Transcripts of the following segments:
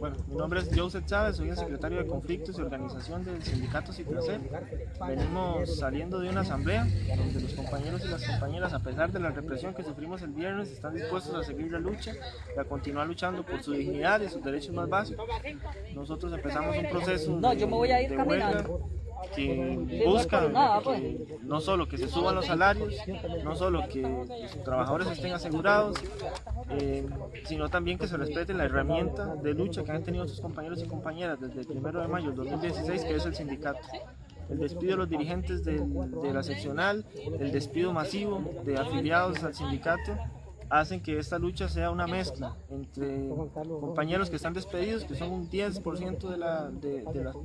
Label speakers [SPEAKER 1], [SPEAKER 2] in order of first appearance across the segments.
[SPEAKER 1] Bueno, mi nombre es Joseph Chávez, soy el secretario de Conflictos y Organización del Sindicato Citracel. Venimos saliendo de una asamblea donde los compañeros y las compañeras, a pesar de la represión que sufrimos el viernes, están dispuestos a seguir la lucha y a continuar luchando por su dignidad y sus derechos más básicos. Nosotros empezamos un proceso de, de huelga que buscan que no solo que se suban los salarios, no solo que los trabajadores estén asegurados, eh, sino también que se respete la herramienta de lucha que han tenido sus compañeros y compañeras desde el 1 de mayo del 2016, que es el sindicato. El despido de los dirigentes de la seccional, el despido masivo de afiliados al sindicato, hacen que esta lucha sea una mezcla entre compañeros que están despedidos, que son un 10% de, la, de,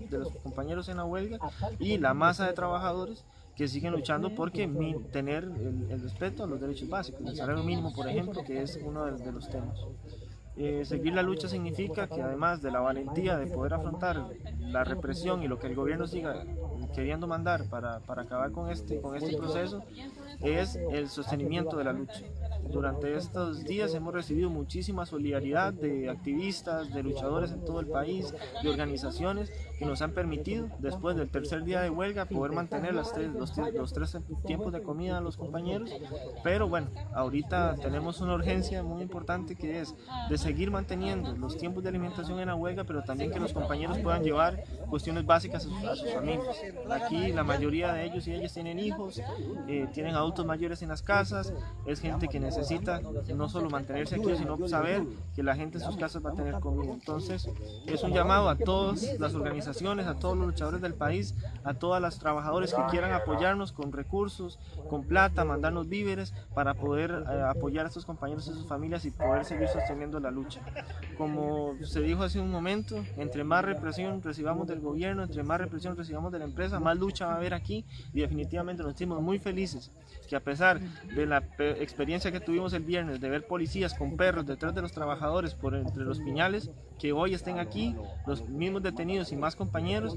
[SPEAKER 1] de, los compañeros en la huelga, y la masa de trabajadores que siguen luchando porque tener el, respeto a los derechos básicos, el salario mínimo, por ejemplo, que es uno de, los temas. Eh, seguir la lucha significa que además de la valentía de poder afrontar la represión y lo que el gobierno siga queriendo mandar para, para acabar con este, con este proceso, es el sostenimiento de la lucha. Durante estos días hemos recibido muchísima solidaridad de activistas, de luchadores en todo el país, de organizaciones que nos han permitido, después del tercer día de huelga, poder mantener las tres, los, los, tres tiempos de comida a los compañeros. Pero bueno, ahorita tenemos una urgencia muy importante que es de seguir manteniendo los tiempos de alimentación en la huelga, pero también que los compañeros puedan llevar cuestiones básicas a sus, a sus familias. Aquí la mayoría de ellos y ellas tienen hijos, eh, tienen adultos mayores en las casas, es gente que necesita no solo mantenerse aquí, sino saber que la gente en sus casas va a tener comida. Entonces, es un llamado a todas las organizaciones, a todos los luchadores del país, a todas las trabajadores que quieran apoyarnos con recursos, con plata, mandarnos víveres para poder eh, apoyar a estos compañeros y sus familias y poder seguir sosteniendo la lucha. Como se dijo hace un momento, entre más represión recibamos del gobierno, entre más represión recibamos de la empresa, más lucha va a haber aquí y definitivamente nos sentimos muy felices que a pesar de la experiencia que tuvimos el viernes de ver policías con perros detrás de los trabajadores por entre los piñales, que hoy estén aquí los mismos detenidos y más compañeros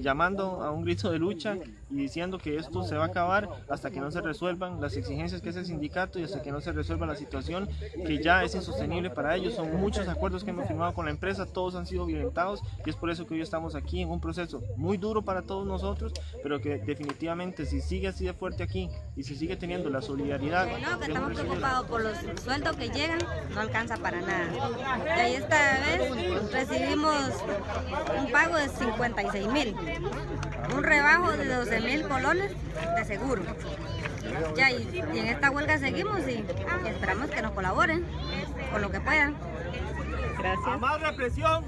[SPEAKER 1] llamando a un grito de lucha y diciendo que esto se va a acabar hasta que no se resuelvan las exigencias que es el sindicato y hasta que no se resuelva la situación que ya es insostenible para ellos. Son muchos acuerdos que hemos firmado con la empresa, todos han sido violentados y es por eso que hoy estamos aquí en un proceso muy duro para todos nosotros, pero que definitivamente si sigue así de fuerte aquí y si sigue teniendo la solidaridad...
[SPEAKER 2] No, que estamos preocupados por los sueldos que llegan, no alcanza para nada. Y ahí esta vez recibimos un pago de 56 mil, un rebajo de 12 mil colones de seguro. Ya, y, en esta huelga seguimos y, esperamos que nos colaboren con lo que puedan.
[SPEAKER 1] Gracias. más represión!